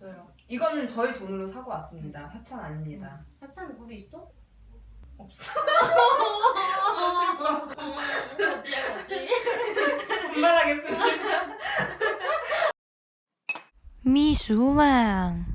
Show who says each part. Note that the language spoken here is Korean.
Speaker 1: 맞아요.
Speaker 2: 이거는 저희 돈으로 사고 왔습니다. 협찬 아닙니다. 음.
Speaker 3: 협찬 우리 있어?
Speaker 2: 없어.
Speaker 3: 음, 거지야 거지.
Speaker 2: 분발하겠습니다.
Speaker 4: 미술랑